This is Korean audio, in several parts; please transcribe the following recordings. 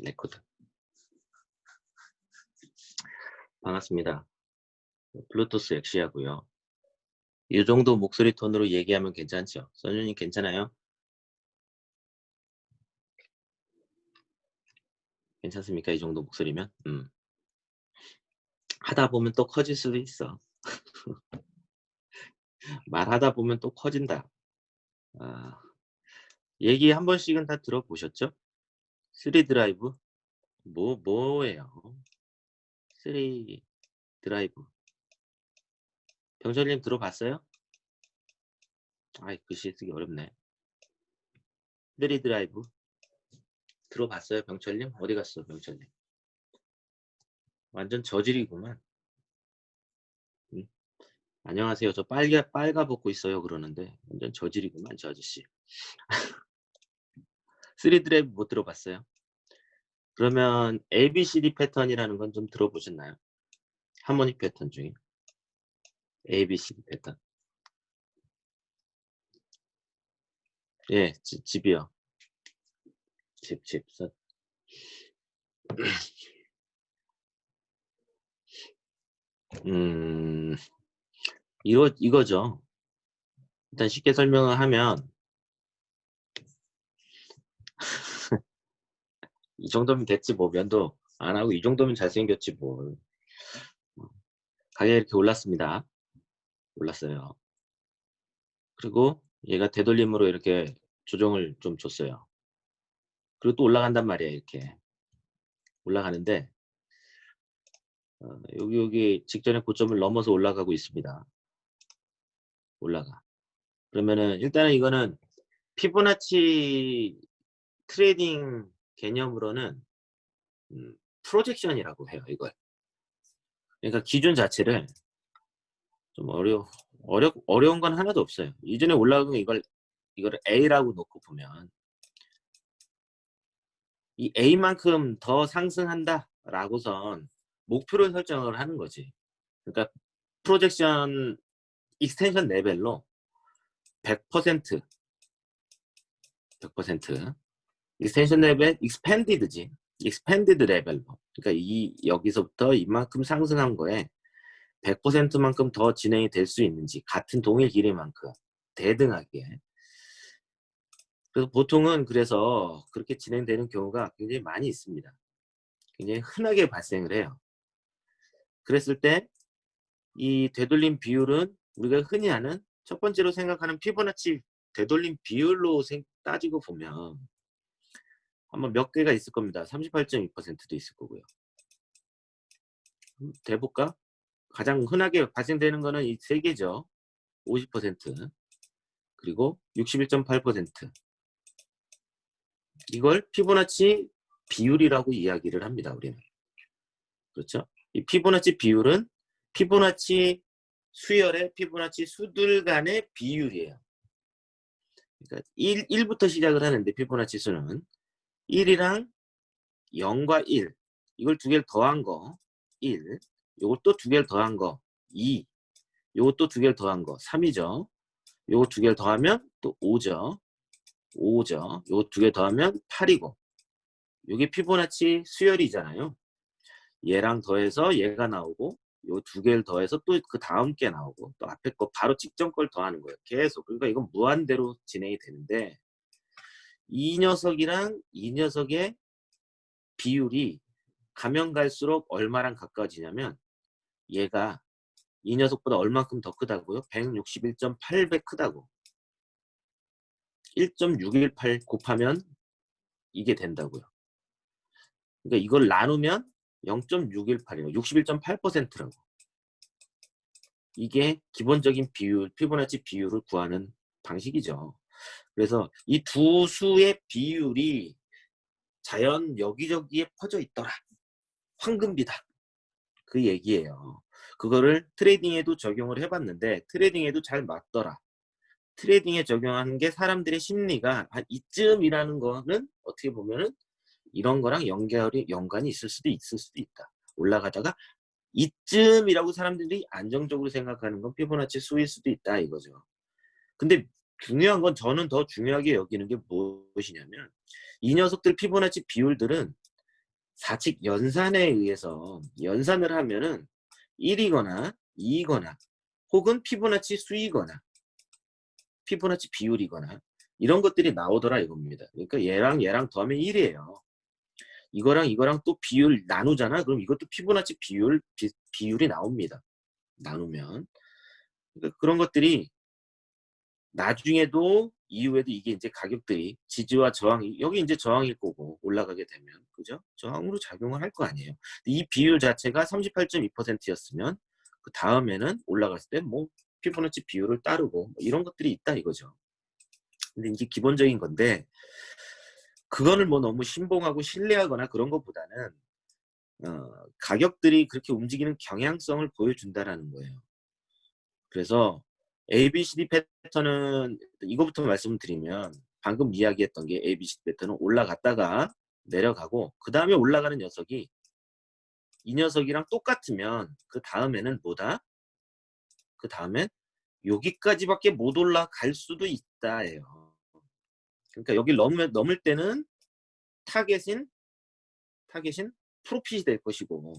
레코드. 반갑습니다. 블루투스 엑시하고요. 이 정도 목소리 톤으로 얘기하면 괜찮죠? 선주님 괜찮아요? 괜찮습니까? 이 정도 목소리면? 음. 하다 보면 또 커질 수도 있어. 말하다 보면 또 커진다. 아, 얘기 한 번씩은 다 들어보셨죠? 3 드라이브? 뭐, 뭐예요? 3 드라이브. 병철님 들어봤어요? 아이, 글씨 쓰기 어렵네. 3 드라이브. 들어봤어요, 병철님? 어디 갔어, 병철님? 완전 저질이구만. 응? 안녕하세요. 저 빨개, 빨가 벗고 있어요. 그러는데 완전 저질이구만, 저 아저씨. 3 드라이브 못 들어봤어요? 그러면 ABCD 패턴이라는 건 좀 들어보셨나요? 하모닉 패턴 중에 ABCD 패턴. 예, 지, 집이요. 집, 집. 음, 이거, 이거죠. 일단 쉽게 설명을 하면 이 정도면 됐지 뭐 면도 안 하고 이 정도면 잘생겼지 뭐. 가격이 이렇게 올랐습니다. 올랐어요. 그리고 얘가 되돌림으로 이렇게 조정을 좀 줬어요. 그리고 또 올라간단 말이에요 이렇게. 올라가는데 어, 여기 여기 직전의 고점을 넘어서 올라가고 있습니다. 올라가. 그러면은 일단은 이거는 피보나치 trading 개념으로는 음, projection이라고 해요 이걸. 그러니까 기준 자체를 좀 어려 어려 어려운 건 하나도 없어요. 이전에 올라간 이걸 이거를 A라고 놓고 보면 이 A만큼 더 상승한다 라고선 목표를 설정을 하는 거지. 그러니까 projection extension level로 100% 100% extension level expanded지. expanded level로 그러니까 이 여기서부터 이만큼 상승한 거에 100%만큼 더 진행이 될 수 있는지 같은 동일 길이만큼 대등하게. 그래서 보통은 그래서 그렇게 진행되는 경우가 굉장히 많이 있습니다. 굉장히 흔하게 발생을 해요. 그랬을 때 이 되돌림 비율은 우리가 흔히 하는 첫 번째로 생각하는 피보나치 되돌림 비율로 따지고 보면 아마 몇 개가 있을 겁니다. 38.2%도 있을 거고요. 대볼까? 가장 흔하게 발생되는 거는 이 세 개죠. 50% 그리고 61.8% 이걸 피보나치 비율이라고 이야기를 합니다. 우리는 그렇죠? 이 피보나치 비율은 피보나치 수열의 피보나치 수들 간의 비율이에요. 그러니까 1, 1부터 시작을 하는데 피보나치 수는 1이랑 0과 1 이걸 두 개를 더한 거 1, 요걸 또두 개를 더한 거 2, 요거 또두 개를 더한 거 3이죠. 요거 두 개를 더하면 또 5죠. 5죠. 요거 두 개 더하면 8이고 요게 피보나치 수열이잖아요. 얘랑 더해서 얘가 나오고 요 두 개를 더해서 또 그 다음 게 나오고 또 앞에 거 바로 직전 걸 더하는 거예요. 계속. 그러니까 이건 무한대로 진행이 되는데 이 녀석이랑 이 녀석의 비율이 가면 갈수록 얼마랑 가까워지냐면 얘가 이 녀석보다 얼만큼 더 크다고요? 161.8배 크다고. 1.618 곱하면 이게 된다고요. 그러니까 이걸 나누면 0.618이에요 61.8%라고. 이게 기본적인 비율 피보나치 비율을 구하는 방식이죠 그래서 이 두 수의 비율이 자연 여기저기에 퍼져 있더라. 황금비다. 그 얘기예요. 그거를 트레이딩에도 적용을 해봤는데 트레이딩에도 잘 맞더라. 트레이딩에 적용하는 게 사람들의 심리가 한 이쯤이라는 거는 어떻게 보면은 이런 거랑 연결이 연관이 있을 수도 있을 수도 있다. 올라가다가 이쯤이라고 사람들이 안정적으로 생각하는 건 피보나치 수일 수도 있다 이거죠. 근데 중요한 건 저는 더 중요하게 여기는 게 무엇이냐면 이 녀석들 피보나치 비율들은 사칙 연산에 의해서 연산을 하면은 1이거나 2이거나 혹은 피보나치 수이거나 피보나치 비율이거나 이런 것들이 나오더라 이겁니다. 그러니까 얘랑 얘랑 더하면 1이에요. 이거랑 이거랑 또 비율 나누잖아. 그럼 이것도 피보나치 비율 비, 비율이 나옵니다. 나누면 그러니까 그런 것들이 나중에도 이후에도 이게 이제 가격들이 지지와 저항이 여기 이제 저항일 거고 올라가게 되면 그죠? 저항으로 작용을 할 거 아니에요. 이 비율 자체가 38.2%였으면 그 다음에는 올라갔을 때 뭐 피보나치 비율을 따르고 뭐 이런 것들이 있다 이거죠. 근데 이제 기본적인 건데 그거를 뭐 너무 신봉하고 신뢰하거나 그런 것보다는 어, 가격들이 그렇게 움직이는 경향성을 보여준다라는 거예요. 그래서 ABCD 패턴은 이거부터 말씀드리면 방금 이야기했던 게 ABCD 패턴은 올라갔다가 내려가고 그 다음에 올라가는 녀석이 이 녀석이랑 똑같으면 그 다음에는 뭐다? 그 다음엔 여기까지밖에 못 올라갈 수도 있다예요. 그러니까 여기 넘을, 넘을 때는 타겟인 타겟인 profit이 될 것이고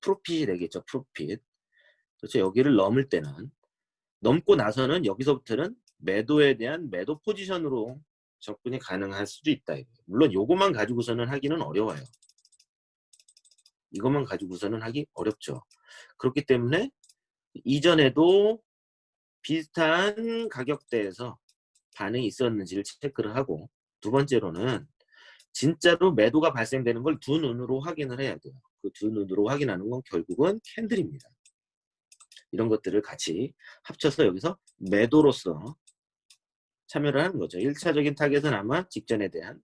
profit이 되겠죠. profit. 그렇죠. 여기를 넘을 때는 넘고 나서는 여기서부터는 매도에 대한 매도 포지션으로 접근이 가능할 수도 있다. 물론 요것만 가지고서는 하기는 어려워요. 이것만 가지고서는 하기 어렵죠. 그렇기 때문에 이전에도 비슷한 가격대에서 반응이 있었는지를 체크를 하고 두 번째로는 진짜로 매도가 발생되는 걸 두 눈으로 확인을 해야 돼요. 그 두 눈으로 확인하는 건 결국은 캔들입니다. 이런 것들을 같이 합쳐서 여기서 매도로서 참여를 하는 거죠. 1차적인 타겟은 아마 직전에 대한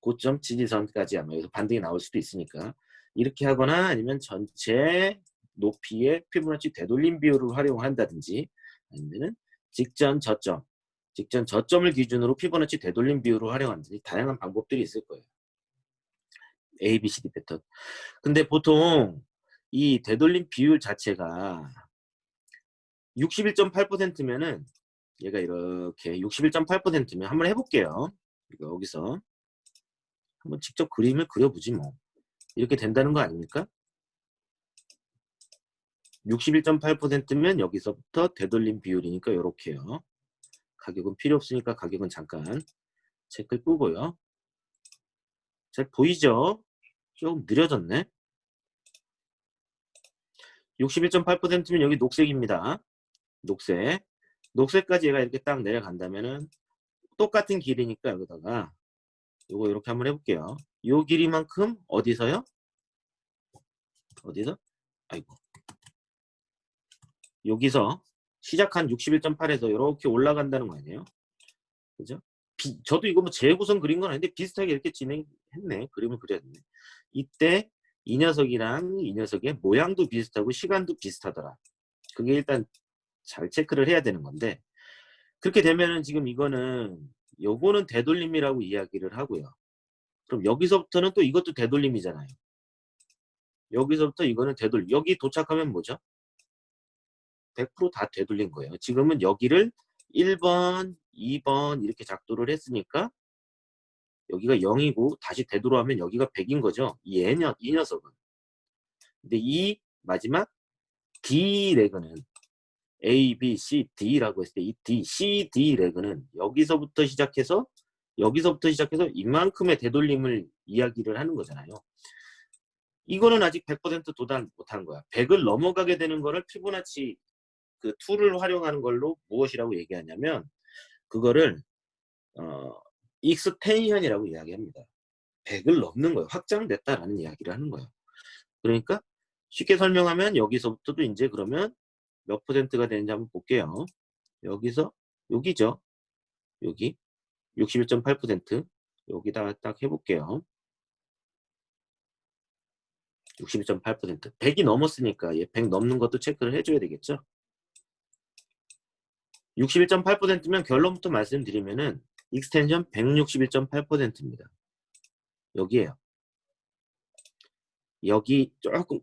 고점 지지선까지 아마 여기서 반등이 나올 수도 있으니까 이렇게 하거나 아니면 전체 높이의 피보나치 되돌림 비율을 활용한다든지 아니면은 직전 저점 직전 저점을 기준으로 피보나치 되돌림 비율을 활용한다든지 다양한 방법들이 있을 거예요. A, B, C, D 패턴. 근데 보통 이 되돌림 비율 자체가 61.8%면은 얘가 이렇게 61.8%면 한번 해볼게요. 여기서 한번 직접 그림을 그려보지 뭐. 이렇게 된다는 거 아닙니까? 61.8%면 여기서부터 되돌림 비율이니까 이렇게요. 가격은 필요 없으니까 가격은 잠깐 체크를 끄고요. 잘 보이죠? 조금 느려졌네. 61.8%면 여기 녹색입니다. 녹색. 녹색까지 얘가 이렇게 딱 내려간다면은 똑같은 길이니까 여기다가 요거 이렇게 한번 해볼게요. 요 길이만큼 어디서요? 어디서? 아이고. 여기서 시작한 61.8에서 이렇게 올라간다는 거 아니에요? 그죠? 비, 저도 이거 뭐 재구성 그린 건 아닌데 비슷하게 이렇게 진행했네. 그림을 그렸네. 이때 이 녀석이랑 이 녀석의 모양도 비슷하고 시간도 비슷하더라. 그게 일단 잘 체크를 해야 되는 건데 그렇게 되면은 지금 이거는 요거는 되돌림이라고 이야기를 하고요. 그럼 여기서부터는 또 이것도 되돌림이잖아요. 여기서부터 이거는 되돌림. 여기 도착하면 뭐죠? 100%다 되돌린 거예요. 지금은 여기를 1번, 2번 이렇게 작도를 했으니까 여기가 0이고 다시 되돌아오면 여기가 100인 거죠. 이, 애녀, 이 녀석은. 근데 이 마지막 D 레그는 A, B, C, D라고 했을 때 이 D, C, D 레그는 여기서부터 시작해서 여기서부터 시작해서 이만큼의 되돌림을 이야기를 하는 거잖아요. 이거는 아직 100% 도달 못한 거야. 100을 넘어가게 되는 거를 피보나치 그 툴을 활용하는 걸로 무엇이라고 얘기하냐면 그거를 어, extension이라고 이야기합니다. 100을 넘는 거예요. 확장됐다라는 이야기를 하는 거예요. 그러니까 쉽게 설명하면 여기서부터도 이제 그러면 몇 퍼센트가 되는지 한번 볼게요. 여기서 여기죠. 여기 61.8% 여기다 딱 해볼게요. 61.8% 100이 넘었으니까 얘 100 넘는 것도 체크를 해줘야 되겠죠. 61.8%면 결론부터 말씀드리면은 extension 161.8%입니다. 여기에요. 여기 조금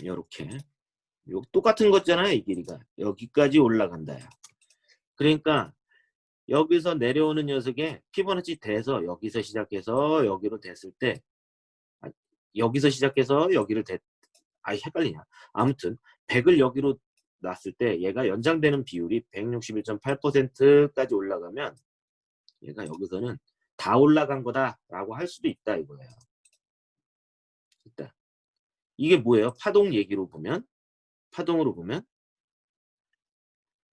이렇게 똑같은 거잖아요. 이 길이가. 여기까지 올라간다. 그러니까 여기서 내려오는 녀석에 피보나치 돼서 여기서 시작해서 여기로 됐을 때 여기서 시작해서 여기를 대, 아 헷갈리냐. 아무튼 100을 여기로 놨을 때 얘가 연장되는 비율이 161.8%까지 올라가면 얘가 여기서는 다 올라간 거다 라고 할 수도 있다 이거예요. 일단 이게 뭐예요? 파동 얘기로 보면 파동으로 보면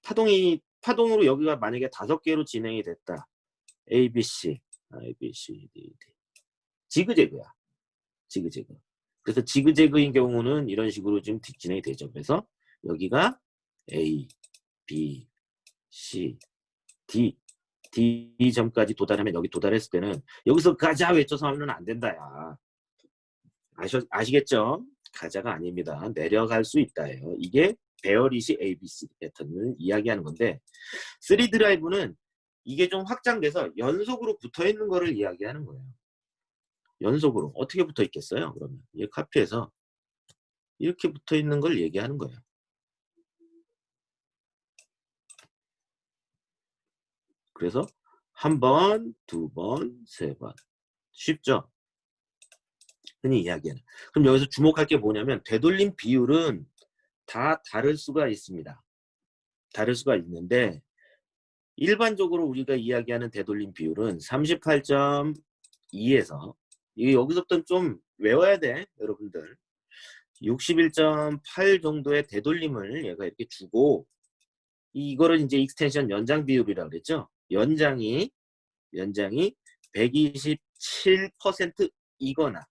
파동이 파동으로 여기가 만약에 다섯 개로 진행이 됐다. A, B, C, A, B, C, D, D. 지그재그야. 지그재그. 그래서 지그재그인 경우는 이런 식으로 지금 진행이 되죠. 그래서 여기가 A, B, C, D, D 점까지 도달하면 여기 도달했을 때는 여기서 가자 외쳐서 하면 안 된다 야. 아시, 아시겠죠? 가자가 아닙니다. 내려갈 수 있다예요. 이게 배열이시 ABC 패턴을 이야기하는 건데 3 드라이브는 이게 좀 확장돼서 연속으로 붙어 있는 거를 이야기하는 거예요. 연속으로 어떻게 붙어 있겠어요? 그러면 이 카피해서 이렇게 붙어 있는 걸 얘기하는 거예요. 그래서 한 번, 두 번, 세 번. 쉽죠? 흔히 이야기하는. 그럼 여기서 주목할 게 뭐냐면 되돌림 비율은 다 다를 수가 있습니다. 다를 수가 있는데 일반적으로 우리가 이야기하는 되돌림 비율은 38.2에서 이게 여기서부터 좀 외워야 돼 여러분들 61.8 정도의 되돌림을 얘가 이렇게 주고 이거를 이제 extension 연장 비율이라고 그랬죠 연장이 연장이 127% 이거나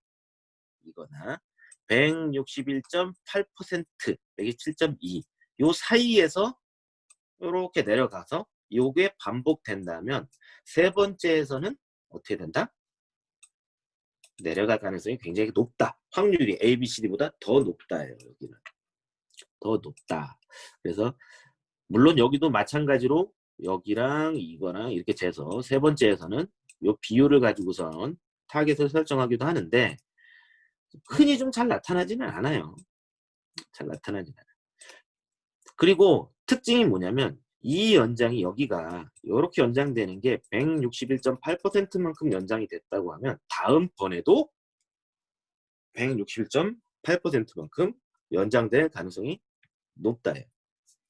이거나 161.8% 127.2 요 사이에서 이렇게 내려가서 요게 반복된다면 세 번째에서는 어떻게 된다? 내려갈 가능성이 굉장히 높다. 확률이 A, B, C, D보다 더 높다예요. 여기는. 더 높다. 그래서 물론 여기도 마찬가지로 여기랑 이거랑 이렇게 재서 세 번째에서는 요 비율을 가지고선 타겟을 설정하기도 하는데 흔히 좀 잘 나타나지는 않아요. 잘 나타나지는 않아요. 그리고 특징이 뭐냐면 이 연장이 여기가 이렇게 연장되는 게 161.8%만큼 연장이 됐다고 하면 다음번에도 161.8%만큼 연장될 가능성이 높다요.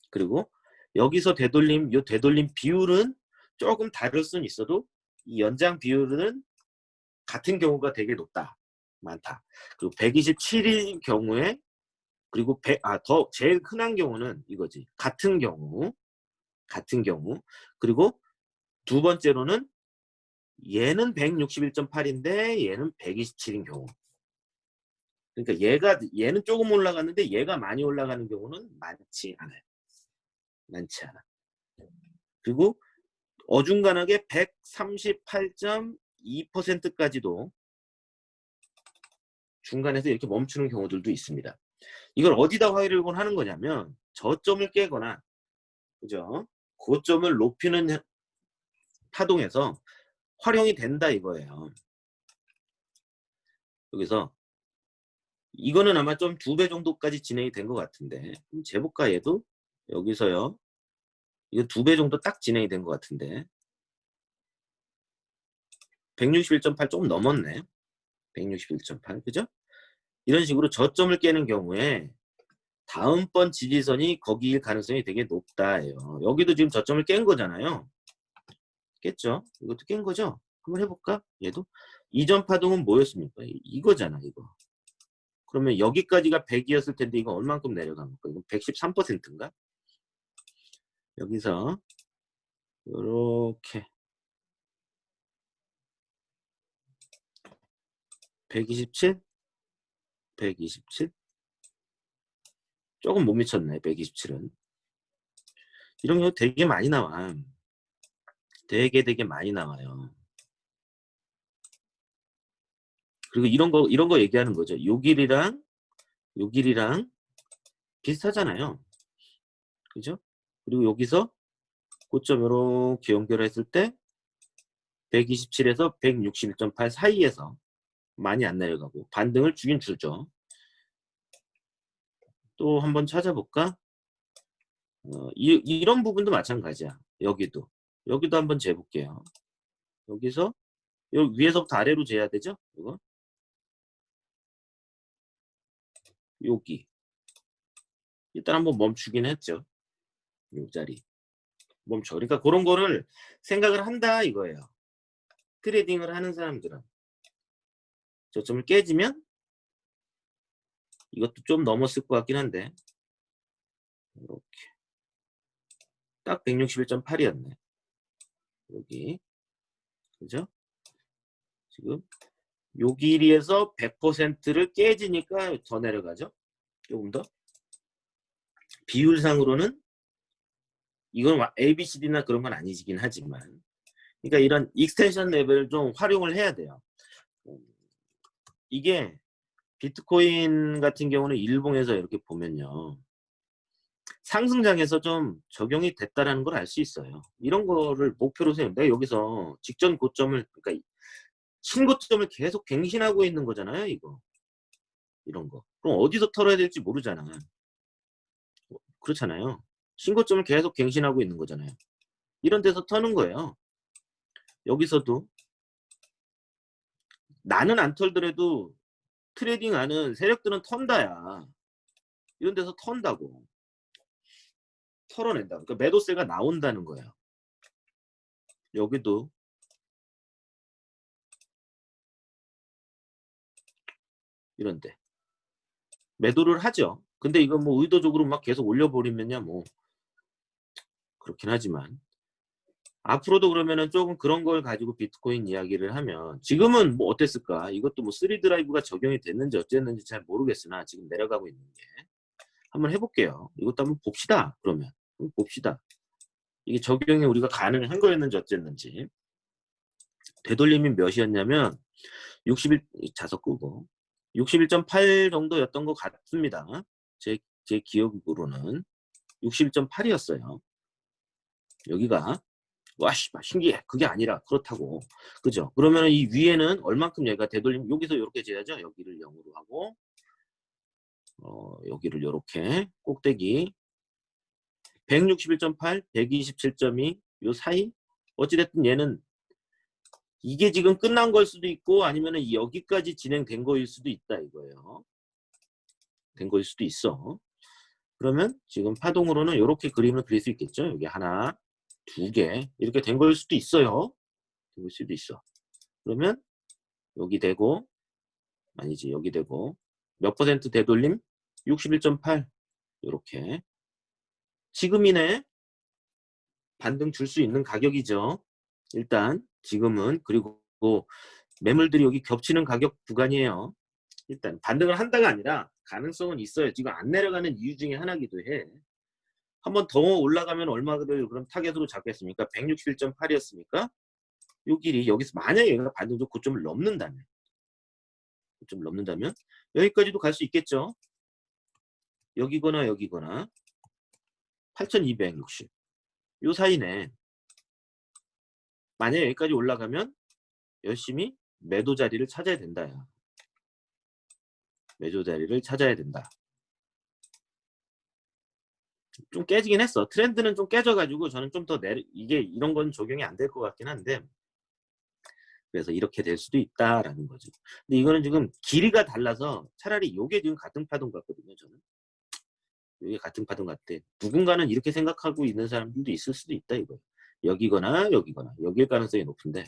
그리고 여기서 되돌림, 이 되돌림 비율은 조금 다를 수는 있어도 이 연장 비율은 같은 경우가 되게 높다. 많다. 그리고 127일 경우에 그리고 100, 아, 더 제일 흔한 경우는 이거지. 같은 경우 같은 경우 그리고 두 번째로는 얘는 161.8인데 얘는 127인 경우 그러니까 얘가 얘는 조금 올라갔는데 얘가 많이 올라가는 경우는 많지 않아요 많지 않아 그리고 어중간하게 138.2%까지도 중간에서 이렇게 멈추는 경우들도 있습니다. 이걸 어디다 활용을 하는 거냐면 저점을 깨거나 그죠? 고점을 높이는 파동에서 활용이 된다 이거예요. 여기서 이거는 아마 좀 두 배 정도까지 진행이 된 것 같은데 재볼까 얘도 여기서요. 이거 두 배 정도 딱 진행이 된 것 같은데. 161.8 조금 넘었네. 161.8 그죠? 이런 식으로 저점을 깨는 경우에 다음번 지지선이 거기일 가능성이 되게 높다예요. 여기도 지금 저점을 깬 거잖아요. 깼죠? 이것도 깬 거죠? 한번 해볼까? 얘도 이전 파동은 뭐였습니까? 이거잖아 이거. 그러면 여기까지가 100이었을 텐데 이거 얼만큼 내려간 거까 이거 113%인가? 여기서 이렇게 127 127 조금 못 미쳤네 127은. 이런 경우 되게 많이 나와. 되게 되게 많이 나와요. 그리고 이런 거 이런 거 얘기하는 거죠. 요 길이랑 요 길이랑 비슷하잖아요. 그죠? 그리고 여기서 고점 이렇게 연결했을 때 127에서 161.8 사이에서 많이 안 내려가고 반등을 주긴 주죠 또 한번 찾아볼까? 어, 이, 이런 부분도 마찬가지야. 여기도. 여기도 한번 재볼게요. 여기서 여기 위에서부터 아래로 재야 되죠? 이거. 여기 일단 한번 멈추긴 했죠. 요 자리 멈춰. 그러니까 그런 거를 생각을 한다 이거예요. 트레이딩을 하는 사람들은 저점을 깨지면 이것도 좀 넘었을 것 같긴 한데 이렇게 딱 161.8이었네. 여기 그죠? 지금 요 길이에서 100%를 깨지니까 더 내려가죠. 조금 더 비율상으로는 이건 ABCD나 그런 건 아니긴 하지만 그러니까 이런 extension level을 좀 활용을 해야 돼요. 이게 비트코인 같은 경우는 일봉에서 이렇게 보면요. 상승장에서 좀 적용이 됐다라는 걸 알 수 있어요. 이런 거를 목표로 세우면 내가 여기서 직전 고점을 그러니까 신고점을 계속 갱신하고 있는 거잖아요, 이거. 이런 거. 그럼 어디서 털어야 될지 모르잖아. 그렇잖아요. 신고점을 계속 갱신하고 있는 거잖아요. 이런 데서 터는 거예요. 여기서도 나는 안 털더라도 트레이딩 하는 세력들은 턴다야. 이런 데서 턴다고. 털어낸다. 그러니까 매도세가 나온다는 거예요. 여기도 이런데 매도를 하죠. 근데 이거 뭐 의도적으로 막 계속 올려버리면야 뭐 그렇긴 하지만 앞으로도 그러면은 조금 그런 걸 가지고 비트코인 이야기를 하면 지금은 뭐 어땠을까? 이것도 뭐 3드라이브가 적용이 됐는지 어쨌는지 잘 모르겠으나 지금 내려가고 있는 게 한번 해볼게요. 이것도 한번 봅시다 그러면. 봅시다. 이게 적용이 우리가 가능한 거였는지 어쨌는지. 되돌림이 몇이었냐면 61 자석 끄고 61.8 정도였던 것 같습니다. 제, 제 기억으로는. 61.8이었어요. 여기가 와씨 신기해. 그게 아니라 그렇다고. 그죠? 그러면 이 위에는 얼만큼 얘가 되돌림 여기서 이렇게 재야죠? 여기를 0으로 하고 어, 여기를 이렇게 꼭대기. 161.8 127.2 요 사이? 어찌됐든 얘는 이게 지금 끝난 걸 수도 있고 아니면 여기까지 진행된 거일 수도 있다 이거예요. 된 거일 수도 있어. 그러면 지금 파동으로는 이렇게 그림을 그릴 수 있겠죠? 여기 하나 두 개 이렇게 된 걸 수도 있어요. 될 수도 있어. 그러면 여기 되고 아니지 여기 되고 몇 퍼센트 되돌림? 61.8 이렇게 지금 이내 반등 줄 수 있는 가격이죠. 일단 지금은 그리고 매물들이 여기 겹치는 가격 구간이에요. 일단 반등을 한다가 아니라 가능성은 있어요. 지금 안 내려가는 이유 중에 하나기도 해. 한번 더 올라가면 얼마를 그럼 타겟으로 잡겠습니까? 161.8이었으니까 요 길이 여기서 만약에 얘가 반등적 고점을 넘는다면 고점을 넘는다면 여기까지도 갈 수 있겠죠. 여기거나 여기거나 8260. 요 사이네. 만약에 여기까지 올라가면 열심히 매도 자리를 찾아야 된다. 매도 자리를 찾아야 된다. 좀 깨지긴 했어. 트렌드는 좀 깨져가지고 저는 좀 더 내리 이게 이런 건 적용이 안 될 것 같긴 한데 그래서 이렇게 될 수도 있다라는 거죠. 근데 이거는 지금 길이가 달라서 차라리 요게 지금 같은 파동 같거든요. 저는 이게 같은 파동 같아. 누군가는 이렇게 생각하고 있는 사람들도 있을 수도 있다 이거. 여기거나 여기거나 여기일 가능성이 높은데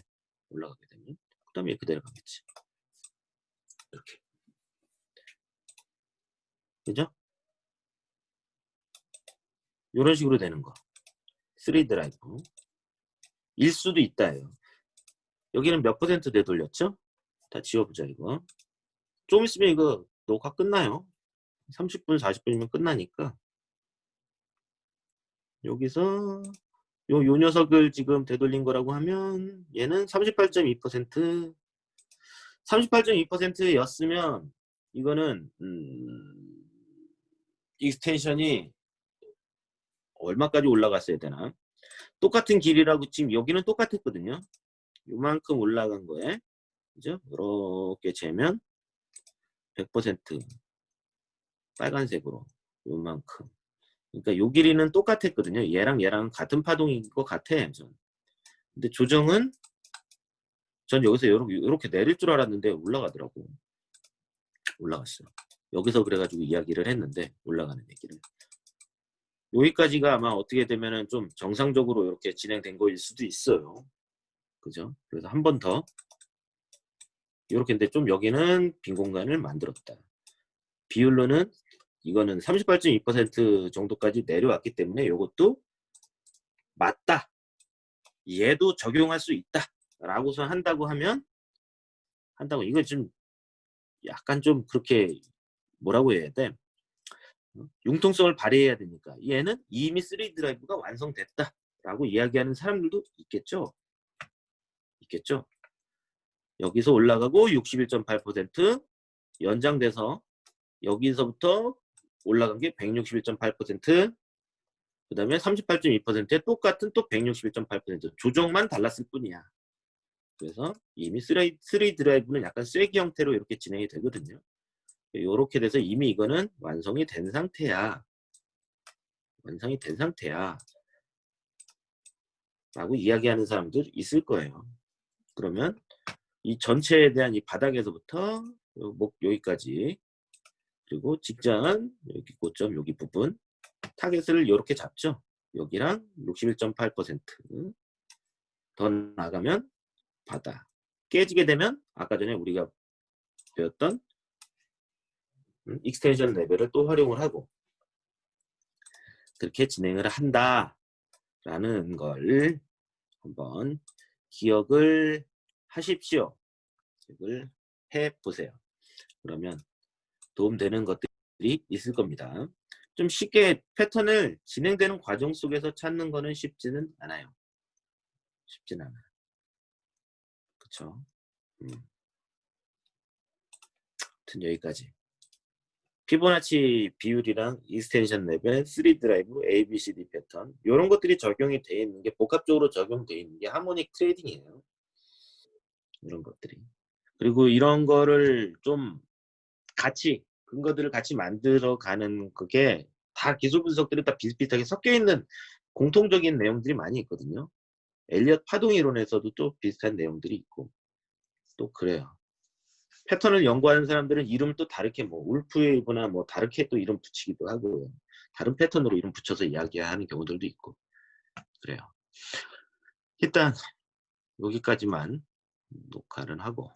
올라가게 되면 그 다음에 이렇게 내려가겠지. 이렇게. 그죠? 이런 식으로 되는 거. 3 드라이브. 일 수도 있다예요. 여기는 몇 퍼센트 되돌렸죠? 다 지워보자 이거. 좀 있으면 이거 녹화 끝나요. 30분 40분이면 끝나니까 여기서 요, 요 녀석을 지금 되돌린 거라고 하면 얘는 38.2% 38.2%였으면 이거는 음, extension이 얼마까지 올라갔어야 되나? 똑같은 길이라고 지금 여기는 똑같았거든요. 요만큼 올라간 거에 그죠? 이렇게 재면 100% 빨간색으로 요만큼. 그러니까 요 길이는 똑같았거든요. 얘랑 얘랑 같은 파동인 것 같아 전. 근데 조정은 전 여기서 이렇게, 이렇게 내릴 줄 알았는데 올라가더라고. 올라갔어요. 여기서 그래가지고 이야기를 했는데 올라가는 얘기를 여기까지가 아마 어떻게 되면은 좀 정상적으로 이렇게 진행된 거일 수도 있어요. 그죠? 그래서 한 번 더 이렇게 인데 좀 여기는 빈 공간을 만들었다. 비율로는 이거는 38.2% 정도까지 내려왔기 때문에 이것도 맞다. 얘도 적용할 수 있다. 라고서 한다고 하면 한다고 이거 좀 약간 좀 그렇게 뭐라고 해야 돼? 어? 융통성을 발휘해야 되니까 얘는 이미 3 드라이브가 완성됐다 라고 이야기하는 사람들도 있겠죠? 있겠죠? 여기서 올라가고 61.8% 연장돼서 여기서부터 올라간 게 161.8%그 다음에 38.2%에 똑같은 또 161.8% 조정만 달랐을 뿐이야. 그래서 이미 3 drive는 약간 쐐기 형태로 이렇게 진행이 되거든요 이렇게 돼서 이미 이거는 완성이 된 상태야. 완성이 된 상태야. 라고 이야기하는 사람들 있을 거예요. 그러면 이 전체에 대한 이 바닥에서부터 목 여기까지 그리고 직전 여기 고점 여기 부분 타겟을 이렇게 잡죠. 여기랑 61.8%더 나가면 바닥 깨지게 되면 아까 전에 우리가 배웠던 extension level을 또 활용을 하고 그렇게 진행을 한다 라는 걸 한번 기억을 하십시오. 기억을 해보세요. 그러면 도움되는 것들이 있을 겁니다. 좀 쉽게 패턴을 진행되는 과정 속에서 찾는 거는 쉽지는 않아요. 쉽진 않아요. 그쵸? 음. 여기까지. 피보나치 비율이랑 extension level, 3 drive, ABCD 패턴 이런 것들이 적용이 되어 있는 게 복합적으로 적용되어 있는 게 harmonic trading이에요. 이런 것들이. 그리고 이런 거를 좀 같이 근거들을 같이 만들어 가는 그게 다 기술 분석들이 다 비슷비슷하게 섞여 있는 공통적인 내용들이 많이 있거든요. 엘리엇 파동 이론에서도 또 비슷한 내용들이 있고 또 그래요. 패턴을 연구하는 사람들은 이름을 또 다르게 뭐 울프웨이브나 뭐 다르게 또 이름 붙이기도 하고 다른 패턴으로 이름 붙여서 이야기하는 경우들도 있고 그래요. 일단 여기까지만 녹화를 하고